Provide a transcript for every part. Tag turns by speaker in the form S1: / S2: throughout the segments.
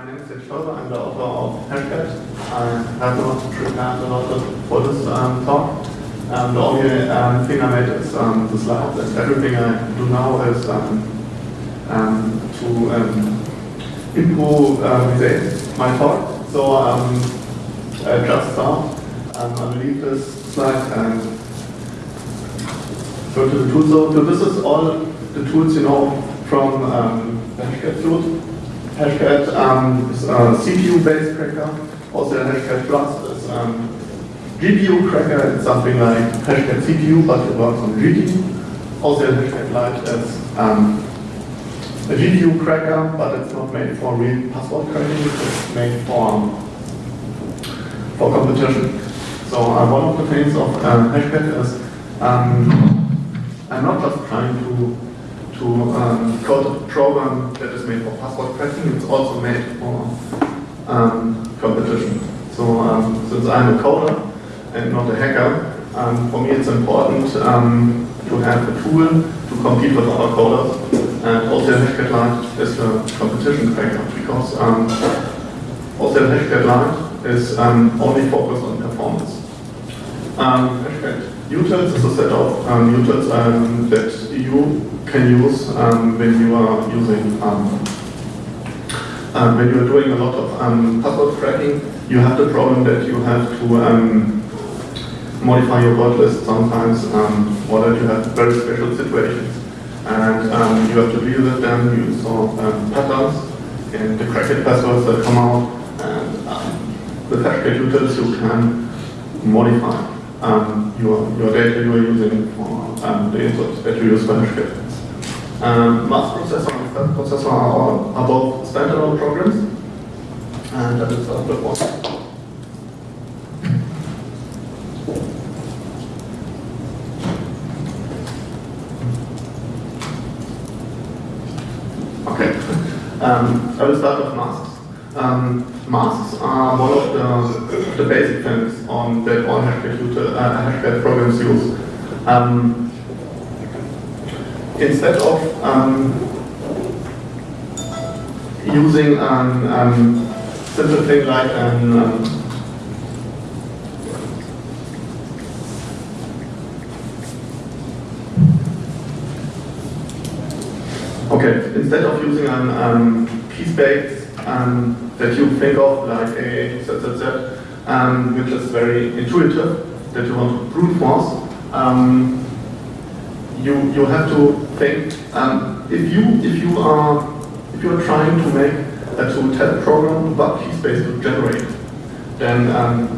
S1: My name is Ed I'm the author of Hashcat. I have not prepared a lot for this um, talk. Um, the only um, thing I made is um, the and everything I do now is um, um, to um, improve uh, my talk. So um, I just start. Um, I will leave this slide and go to the tools. So this is all the tools you know from um, the. Hashcat um, is a CPU-based cracker. Also, Hashcat Plus is um, GPU cracker. It's something like Hashcat CPU, but it works on GPU. Also, Hashcat Lite is um, a GPU cracker, but it's not made for real password cracking. It's made for um, for competition. So uh, one of the things of um, Hashcat is um, I'm not just trying to to um, code a program that is made for password cracking. It's also made for um, competition. So um, since I'm a coder and not a hacker, um, for me it's important um, to have a tool to compete with other coders. And also Hashcat is a competition cracker because um, also Hashcat is only focused on performance. Um, Hashcat utils is a set of um, utils um, that you can use um, when you are using um, um, when you are doing a lot of um, password cracking. You have the problem that you have to modify your word list sometimes, or that you have very special situations, and you have to deal with them. You saw patterns in the cracked passwords that come out, and with Hashcat utils you can modify um, your, your data you are using for um, the input that you use for Hashcat. Um, mass processor and fat processor are, are both standalone programs, and that is the one. Okay, um, I will start with masks. Um, masks are one of the, the basic things on that all Hashcat, uh, Hashcat programs use. Um, instead of um, using a um, um, simple thing like an um, Okay, instead of using a um, key space um, that you think of like A, Z, Z, Z, um, which is very intuitive, that you want to brute force, um, you you have to think um, if you if you are if you are trying to make a to program what key space to generate, then um,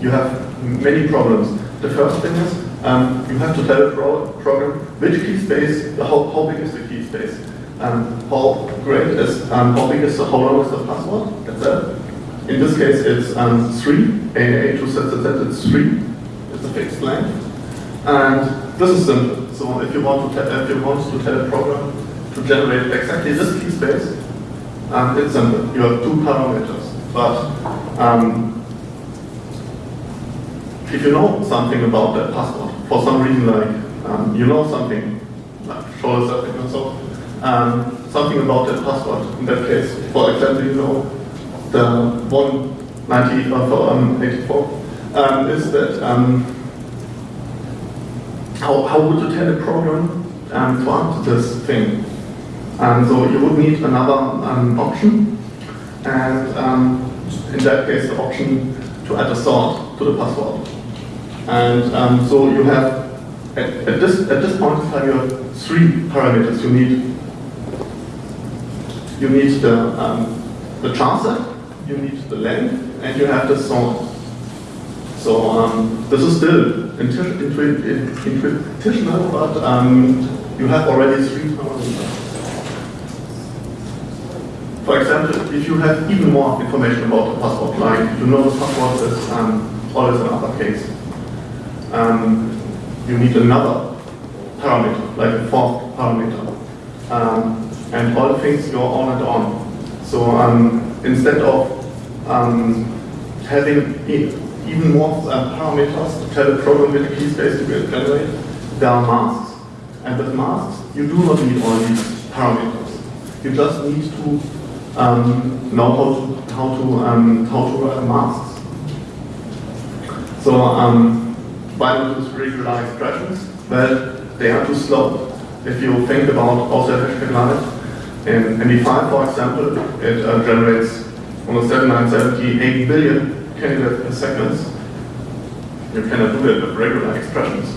S1: you have many problems. The first thing is um, you have to tell a pro program which key space, how, how big is the key space, um, how great is how big is the how long is the password. That's it. In this case, it's um, three. A, Z, Z, Z, it's three. It's a fixed length, and this is simple. So if you want to if you want to tell a program to generate exactly this key space, um, it's simple. You have two parameters. But um, if you know something about that password, for some reason like um, you know something, like show something or so, um, something about that password. In that case, for example, you know the 190 or um, 84 um, is that um, how, how would you tell a program um, to answer this thing? And so you would need another um, option, and um, in that case the option to add a sort to the password. And um, so you have, at, at, this, at this point in time you have three parameters you need. You need the, um, the char set, you need the length, and you have the sort. So um, this is still intuitional, but um, you have already three parameters. For example, if you have even more information about the password, like you know the password is um, always an uppercase, um, you need another parameter, like a fourth parameter. Um, and all things go on and on. So um, instead of um, having even more uh, parameters to tell the program which key space to generate. There are masks. And with masks, you do not need all these parameters. You just need to um, know how to how to um, how to write masks. So um, why not use regular expressions? Well, they are too slow. If you think about Austrian Hashcat line, in MD5, for example, it uh, generates almost 7978 billion candidates per second. You cannot do that with regular expressions.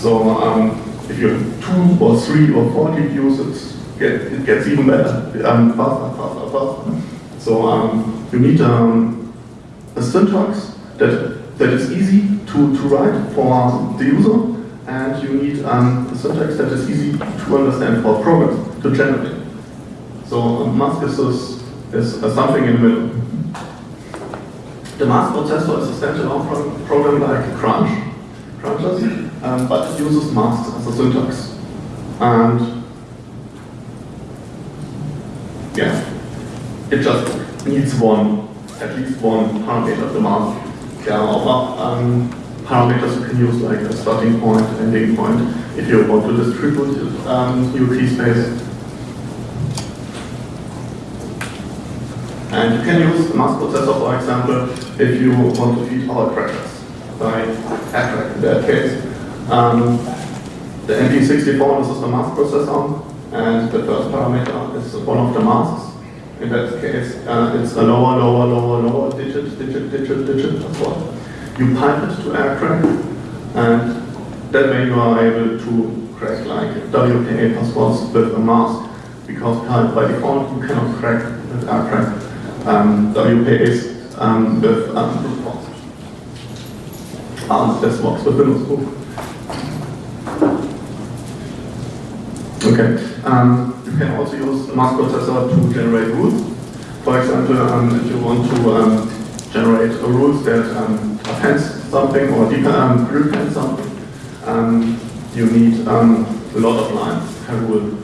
S1: So um, if you have two or three or four GPUs, get, it gets even better, um, faster, faster, faster. So um, you need um, a syntax that, that is easy to, to write for the user, and you need um, a syntax that is easy to understand for programs to generate. So um, mask is, is uh, something in the middle. The mask processor is a standalone program like Crunch, Crunchers, um, but it uses masks as a syntax. And yeah, it just needs one, at least one parameter of the mask. There are other um, parameters you can use like a starting point, ending point, if you want to distribute um, your key space. And you can use the mask processor, for example, if you want to feed our crackers by ATRAC in that case. Um, the MP64 is the mask processor, and the first parameter is one of the masks. In that case, uh, it's a lower, lower, lower, lower digit, digit, digit, digit as well. You pipe it to AirCrack, and that way you are able to crack like WPA passwords with a mask, because by default you cannot crack with AirCrack um, WPAs um, with um. And this works with Windows Book. Okay. Um, you can also use the mask processor to generate rules. For example, um, if you want to um, generate a rules that um, appends something or um, repend something, um, you need um, a lot of lines per rule.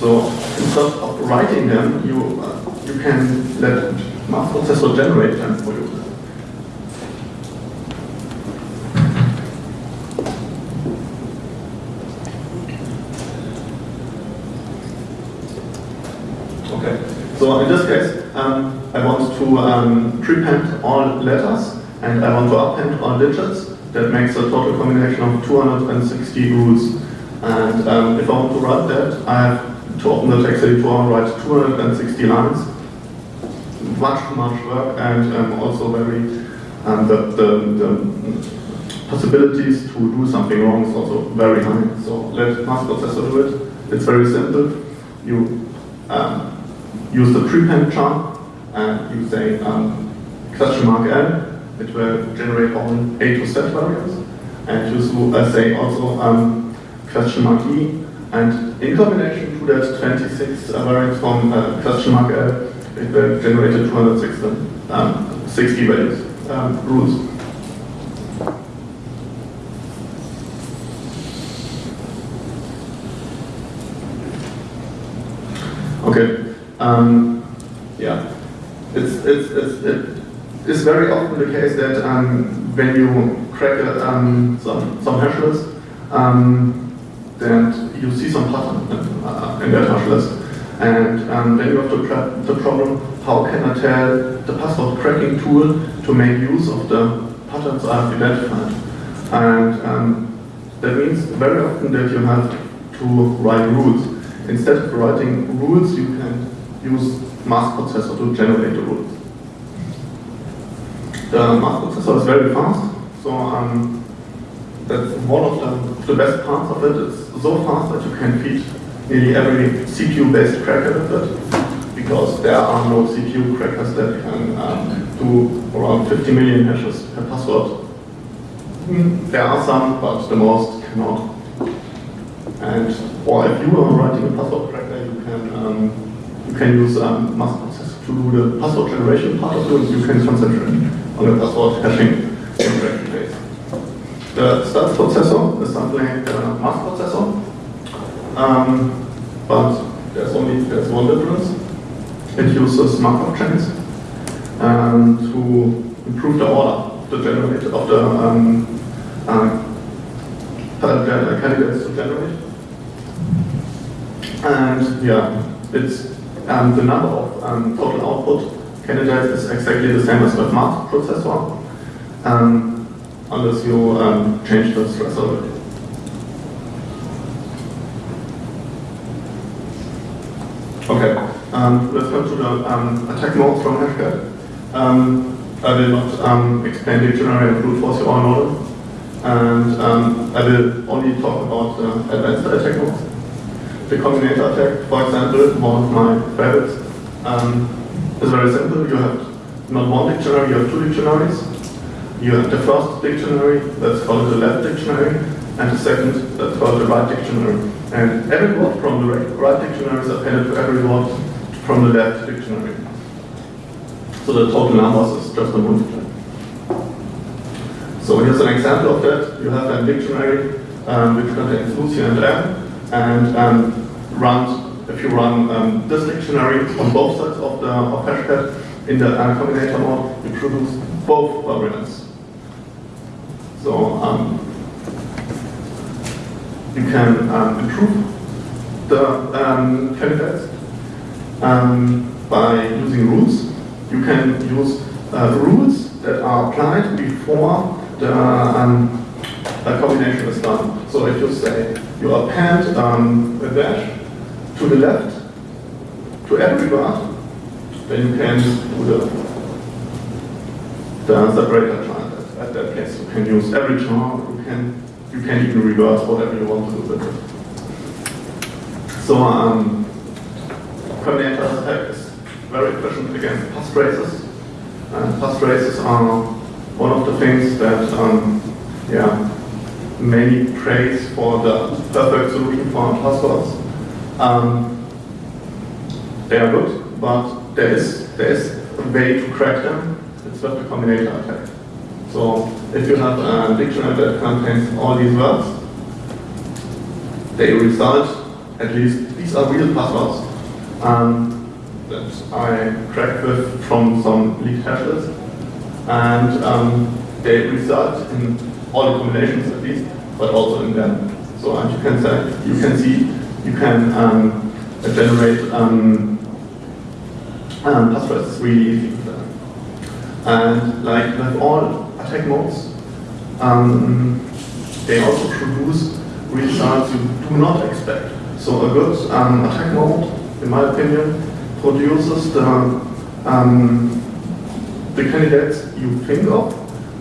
S1: so instead of writing them, you uh, you can let mask processor generate them for you. Okay, so in this case, um, I want to um, prepend all letters and I want to append all digits. That makes a total combination of 260 rules. And um, if I want to write that, I have to open the text editor and write 260 lines. Much, much work and um, also very, um, the, the, the possibilities to do something wrong is also very high. So let mask processor do it. It's very simple. You um, use the prepend char and you say um, question mark L, it will generate all A to Z variables, and you say also um, question mark E, and in combination to that 26 uh, variables from uh, question mark L, it will generate 260 um, 60 values, um, rules. Okay, um, yeah, it's, it's, it's, it's very often the case that um, when you crack a, um, some, some hash list, um, then you see some pattern in, uh, in that hash list. And um, then you have to the problem, how can I tell the password cracking tool to make use of the patterns I've identified? And um, that means very often that you have to write rules. Instead of writing rules, you can use mask processor to generate the rules. The mask processor is very fast, so um, that's one of the, the best parts of it. It's so fast that you can feed nearly every CPU-based cracker it, because there are no CPU crackers that can um, do around 50 million hashes per password. Mm, there are some, but the most cannot. And or if you are writing a password cracker, you can um, you can use um, mask process to do the password generation part of it. You can concentrate on the password hashing in phase. The stats processor is something like a mask processor, um, but there's only there's one difference. It uses Markov chains um, to improve the order of the generate of the um, um, candidates to generate. And yeah, it's um, the number of um, total output candidates is exactly the same as with math processor, um, unless you um, change the. Okay, um, let's come to the um, attack modes from Hashcat. Um, I will not um, explain dictionary and brute force, you all know. And um, I will only talk about the advanced attack modes. The combinator attack, for example, one of my favorites, um, is very simple. You have not one dictionary, you have two dictionaries. You have the first dictionary, that's called the left dictionary, and the second, that's called the right dictionary. And every word from the right dictionary is appended to every word from the left dictionary. So the total numbers is just a multiply. So here's an example of that. You have a dictionary um, which contains Lucy and M, and um, run, if you run um, this dictionary on both sides of the of Hashcat in the uh, combinator mode, you produce both variants. So um, you can um, improve the um, candidates um, by using rules. You can use uh, rules that are applied before the um, combination is done. So if you say you append um, a dash to the left to every word, then you can do the, the separator chart. At that case, you can use every chart. You can you can even reverse whatever you want to do with it. So um, combinator attack is very efficient against passtraces. And passtraces are one of the things that um, yeah, many praise for the perfect solution for passwords. Um, they are good, but there is, there is a way to crack them. It's with the combinator attack. So if you have a dictionary that contains all these words, they result, at least these are real passwords um, that I cracked with from some leaked hashes. And um, they result in all the combinations at least, but also in them. So you can say, you can see, you can um, generate um, um, passwords really easy. And like with all attack modes, um, they also produce results you do not expect. So a good um, attack mode, in my opinion, produces the, um, the candidates you think of,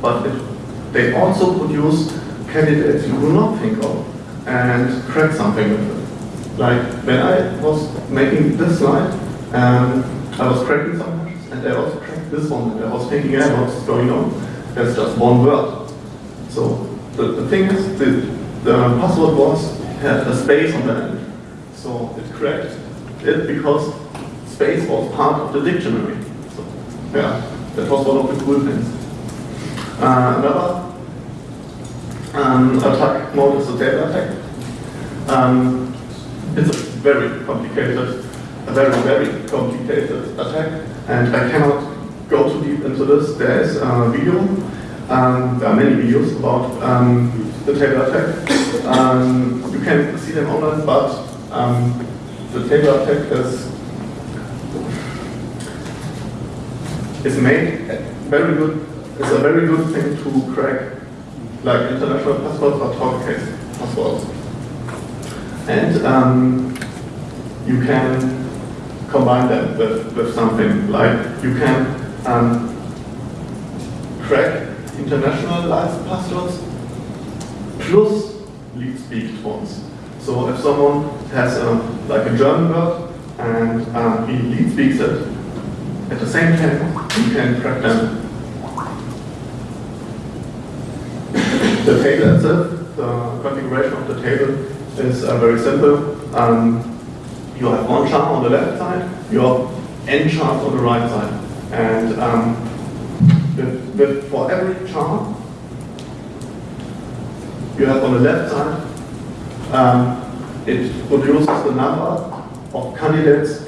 S1: but it, they also produce candidates you do not think of and crack something with it. Like when I was making this slide, um, I was cracking some hashes and I also cracked this one and I was thinking, yeah, what's going on? That's just one word. So the, the thing is, the, the password was had a space on the end. So it cracked it because space was part of the dictionary. So yeah, that was one of the cool things. Uh, another um, attack mode is the table attack. Um, it's a very complicated, a very, very complicated attack, and I cannot go too deep into this, there is a video. Um, there are many videos about um, the table attack. Um, you can see them online, but um, the table attack is is made very good. It's a very good thing to crack, like international passwords or talk case passwords. And um, you can combine them with, with something like you can um, crack internationalized passwords plus leet speak ones. So if someone has a, like a German word and um, he leet speaks it, at the same time you can crack them. The table itself, the configuration of the table is uh, very simple. Um, you have one chart on the left side, you have n charts on the right side. And um, with, with, for every chart, you have on the left side, um, it produces the number of candidates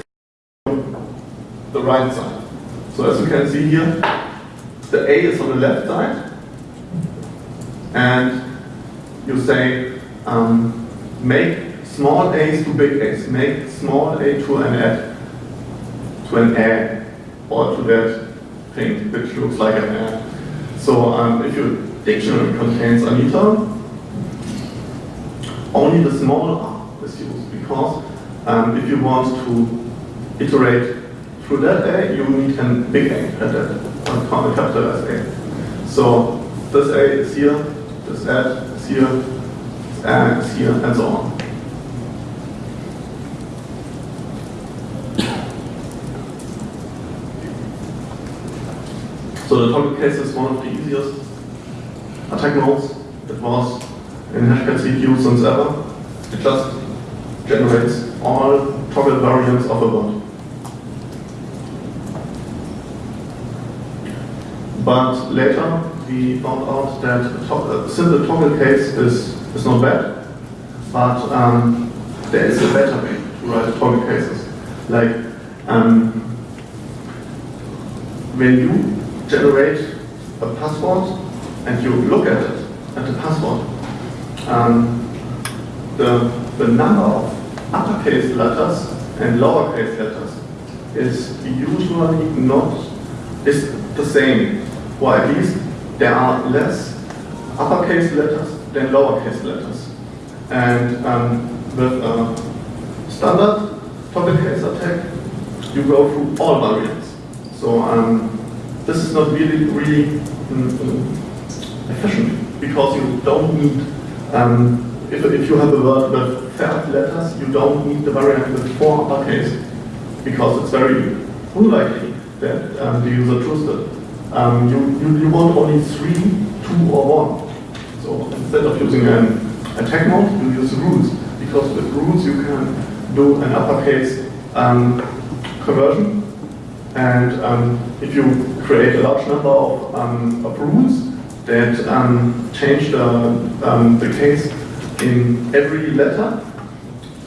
S1: on the right side. So as you can see here, the A is on the left side, and you say um, make small a's to big a's, make small a to an ad to an A or to that thing which looks like an A. So um, if your dictionary contains Anita, only the small because um, if you want to iterate through that A, you need a big A at that, a capital S A. So this A is here, this add is here, this A is here, and so on. So the toggle case is one of the easiest attack modes. It was in Hashcat CPU since ever. It just generates all toggle variants of a word. But later we found out that a simple toggle case is, is not bad, but um, there is a better way to write toggle cases. Like um, when you generate a password and you look at it, at the password, um, the, the number of uppercase letters and lowercase letters is usually not, is the same, or at least there are less uppercase letters than lowercase letters. And um, with a standard toggle case attack, you go through all variants. So um, this is not really, really um, efficient because you don't need, um, if, if you have a word with five letters, you don't need the variant with four uppercase because it's very unlikely that um, the user trusts it. Um, you, you, you, want only three, two, or one. So instead of using an attack mode, you use rules because with rules you can do an uppercase um, conversion and um, if you create a large number of, um, of rules that um, change the, um, the case in every letter,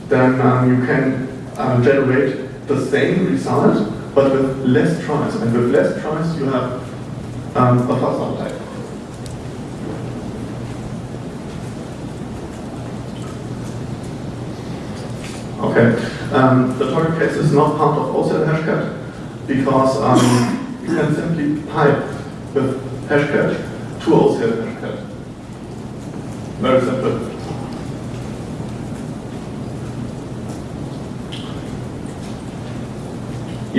S1: then um, you can uh, generate the same result, but with less tries. And with less tries, you have um, a faster type. Okay, um, the toggle case is not part of OCL hashcat because um, you can simply pipe with hashcat to OCL hashcat. Very simple.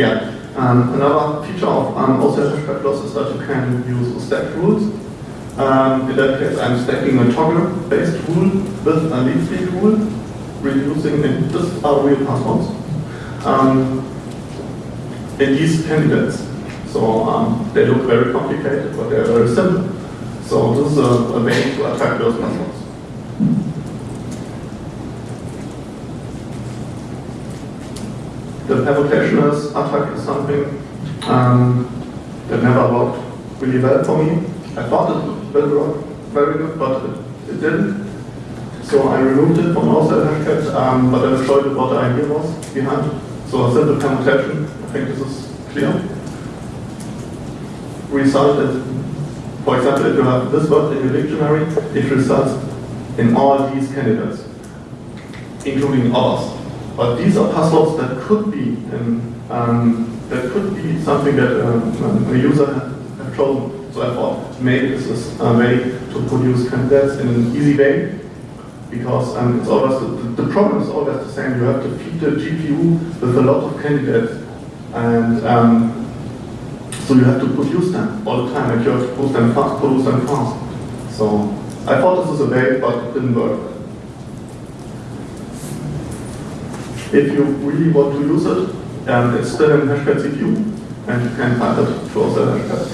S1: Yeah, um, another feature of um, loss is that you can use stacked rules. Um, in that case, I'm stacking a toggle-based rule with a leaf rule, reducing, and this are real passwords. Um, in these candidates. So um, they look very complicated, but they're very simple. So this is a, a way to attack those passwords. The permutationless attack is something um, that never worked really well for me. I thought it would work very good, but it, it didn't. So I removed it from OCL hashcat, um, but I you what the idea was behind. So a simple permutation I think this is clear. Result is, for example, if you have this word in your dictionary, it results in all these candidates, including ours. But these are passwords that could be in, um, that could be something that um, a user have chosen. So I thought maybe this is a way to produce candidates in an easy way because um, it's always the, the, problem is always the same. You have to feed the GPU with a lot of candidates and um, so you have to produce them all the time, and you have to produce them fast, produce them fast. So I thought this was a way, but it didn't work. If you really want to use it, um, it's still in Hashcat CPU, and you can find it through the Hashcat.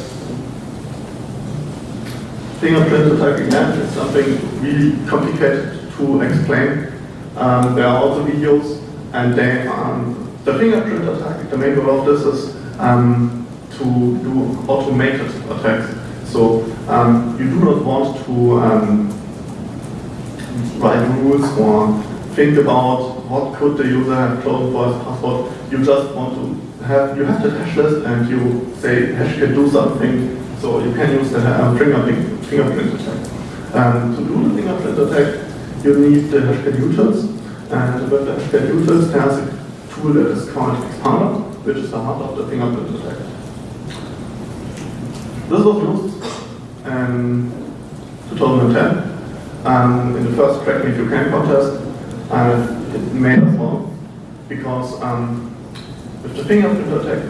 S1: Fingerprint attack again is something really complicated to explain. Um, there are also videos, and they um, the fingerprint attack, the main goal of this is um, to do automated attacks. So um, you do not want to um, write rules or think about what could the user have chosen for his password. You just want to have, you have the hash list and you say hash can do something, so you can use the uh, fingerprint, fingerprint attack. And to do the fingerprint attack, you need the hashcat utils, and with the hashcat utils, there's a tool that is called Expander. which is the heart of the fingerprint attack. This was used in 2010 um, in the first Crack Me You Can contest, and it made us all because um, with the fingerprint attack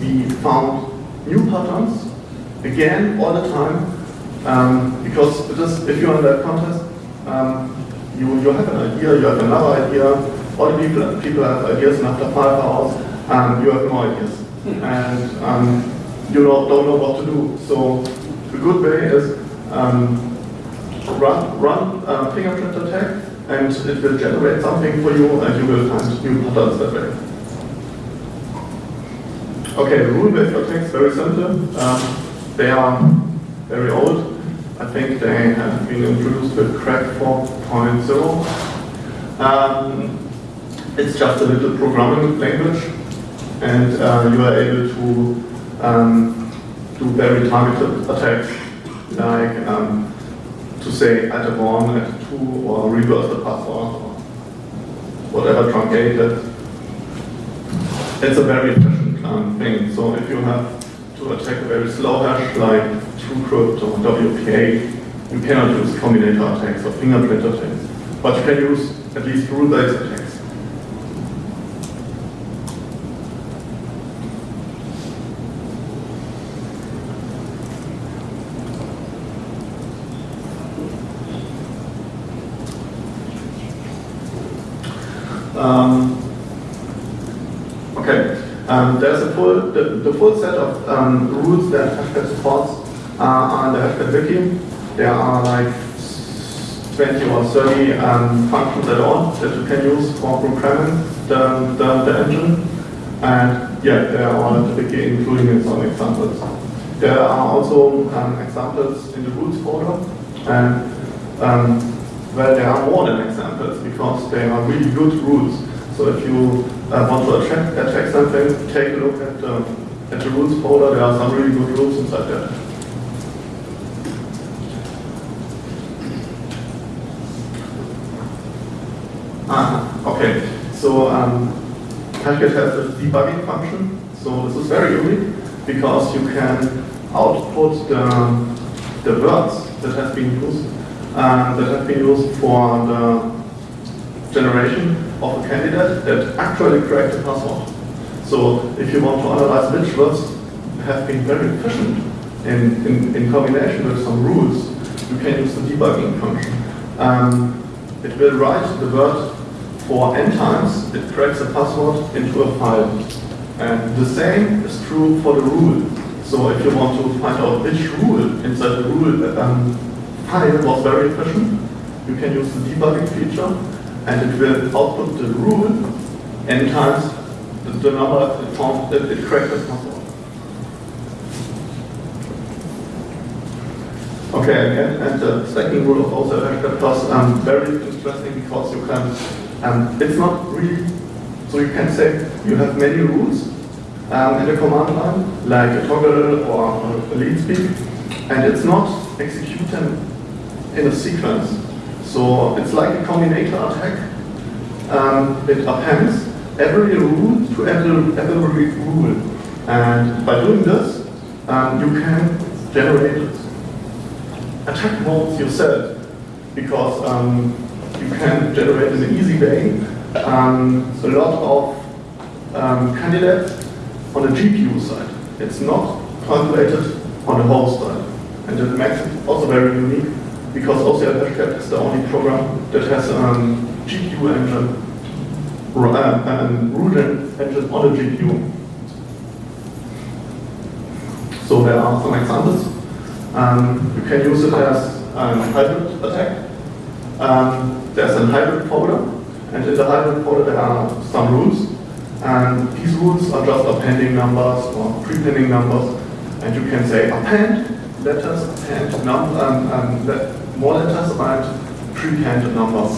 S1: we found new patterns again all the time um, because it is, if you're in that contest, um, you, you have an idea, you have another idea, all the people, people have ideas and after five hours um, you have no ideas. And um, you don't, don't know what to do. So the good way is um, run, run a fingerprint attack and it will generate something for you and you will find new patterns that way. Okay, rule-based attacks, very simple. Um, they are very old. I think they have been introduced with Crack 4.0. Um, it's just a little programming language and uh, you are able to um, do very targeted attacks like um, to say at a 1, add 2 or reverse the password or whatever truncated. It's a very efficient um, thing. So if you have to attack a very slow hash like TrueCrypt or WPA, you cannot use combinator attacks or fingerprint attacks. But you can use at least rule-based attacks. Um, okay, um, there's a full, the, the, full set of um, rules that Hashcat supports uh, in the Hashcat wiki. There are like 20 or 30 um, functions at all that you can use for programming the, the, the engine. And yeah, they are in the wiki, including some examples. There are also um, examples in the rules folder. And um, well, there are more than examples because they are really good rules. So if you uh, want to attract, attract something, take a look at, um, at the rules folder. There are some really good rules inside there. Ah, okay. So um, has a debugging function. So this is very unique because you can output the, the words that have been used um, that have been used for the generation of a candidate that actually cracked the password. So if you want to analyze which words have been very efficient in, in, in combination with some rules, you can use the debugging function. Um, it will write the word for n times, it cracks a password into a file. And the same is true for the rule. So if you want to find out which rule inside the rule um, file was very efficient. You can use the debugging feature and it will output the rule n times the, the number it found that it cracked the. Okay, and, and the second rule of also Hashcat Plus, um, very interesting because you can, um, it's not really, so you can say you have many rules um, in the command line, like a toggle or a lead speak, and it's not executing in a sequence. So it's like a combinator attack. Um, it appends every rule to every, every rule. And by doing this, um, you can generate attack modes yourself because um, you can generate in an easy way um, a lot of um, candidates on the GPU side. It's not calculated on the host side. And it makes it also very unique because OCR Hashcat is the only program that has a um, GPU engine, uh, and root engine on a GPU. So there are some examples. Um, you can use it as a hybrid attack. Um, there's a hybrid folder, and in the hybrid folder there are some rules. And these rules are just appending numbers or prepending numbers. And you can say append letters, append num um, um, more letters and pre-handed numbers.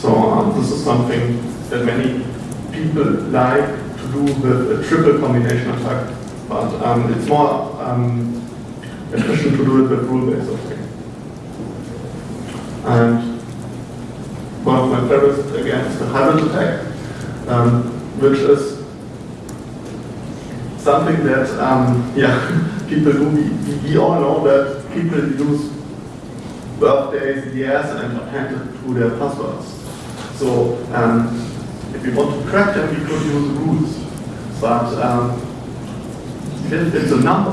S1: So um, this is something that many people like to do with a triple combination attack, but um, it's more um, efficient to do it with rule-based attack. And one of my favorites again is the hybrid attack, um, which is something that, um, yeah, people do. We, we all know that people use birthdays, years, and append it to their passwords. So um, if we want to crack them, we could use rules. But um, if it's a number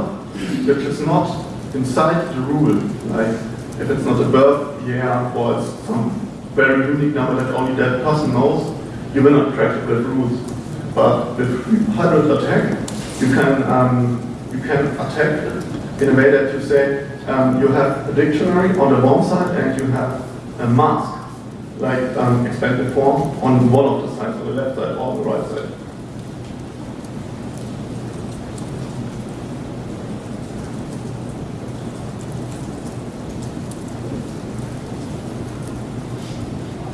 S1: which is not inside the rule, like if it's not a birth year or it's some very unique number that only that person knows, you will not crack with rules. But with hybrid attack, you can um, you can attack in a way that you say um, you have a dictionary on the one side and you have a mask, like um, expanded form, on one of the sides, on the left side or the right side.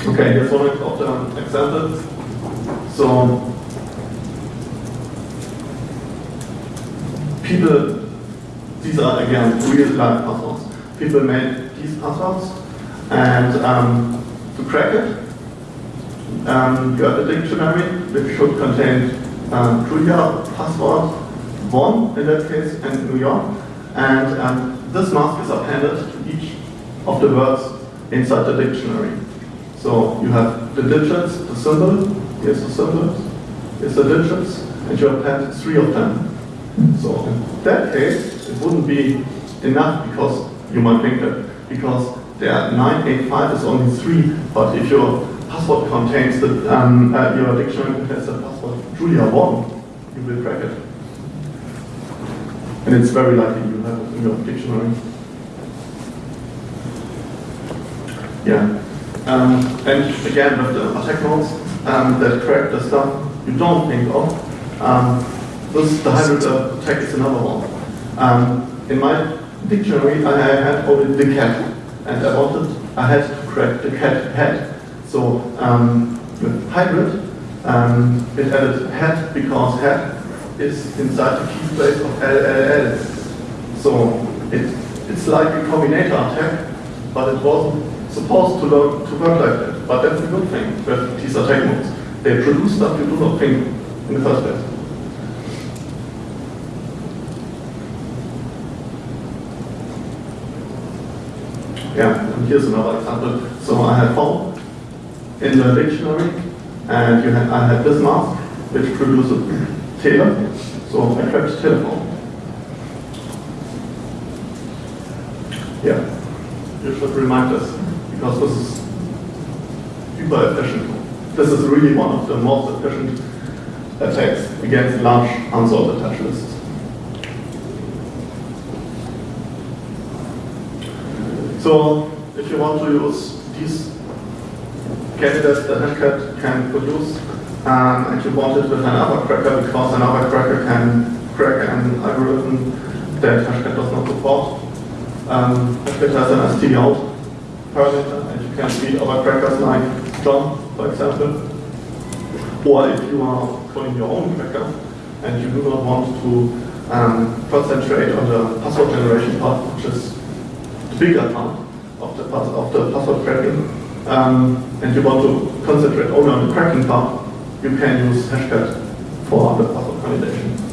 S1: Okay, here's one of the examples. So people, are again real life passwords. People made these passwords and um, to crack it, um, you have a dictionary which should contain um, Julia password 1 in that case and New York. And um, this mask is appended to each of the words inside the dictionary. So you have the digits, the symbol, here's the symbols, here's the digits, and you append three of them. So in that case, it wouldn't be enough because you might think that because there are 985 is only three, but if your password contains the um, uh, your dictionary contains the password Julia one, you will crack it. And it's very likely you have it in your dictionary. Yeah. Um, and again, with the attack nodes um, that crack the stuff you don't think of, um, this, the hybrid attack is another one. Um, in my dictionary, I had only the cat, and I wanted, I had to crack the cat head. So um, with hybrid, um, it added head because head is inside the key place of LLL. So it, it's like a combinator attack, but it wasn't supposed to, to work like that. But that's a good thing with these attack modes. They produce stuff you do not think in the first place. Yeah, and here's another example. So I had phone in the dictionary, and I had this mask, which produces tele. So I cracked telephone. Yeah, you should remind us because this is super efficient. This is really one of the most efficient attacks against large hash lists. So if you want to use these candidates that Hashcat can produce, um, and you want it with another cracker because another cracker can crack an algorithm that Hashcat does not support. Um, Hashcat has an STD out parameter, and you can see other crackers like John, for example. Or if you are calling your own cracker and you do not want to um, concentrate on the password generation part, which is bigger part of the, of the password cracking, um, and you want to concentrate only on the cracking part, you can use Hashcat for the password validation.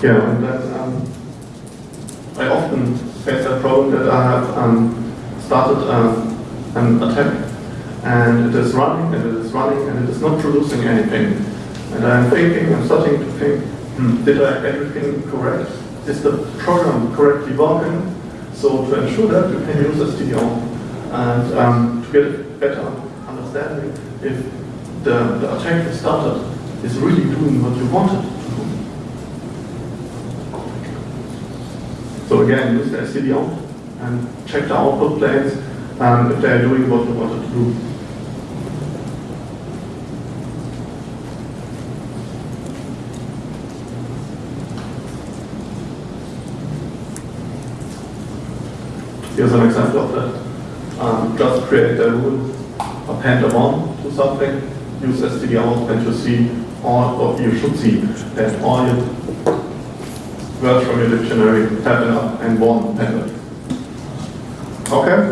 S1: Yeah, and that um, I often face that problem that I have um, started um, an attack and it is running and it is running and it is not producing anything. And I'm thinking, I'm starting to think, did I everything correct? Is the program correctly working? So to ensure that, you can use STDO and um, to get a better understanding if the, the attack you started is really doing what you wanted to do. So again, use the std and check the output planes um, if they are doing what you wanted to do. Here's an example of that. Um, just create a rule, append a one to something, use std out, and you see all, or you should see that all your words from your dictionary, it up, and one appended. Okay,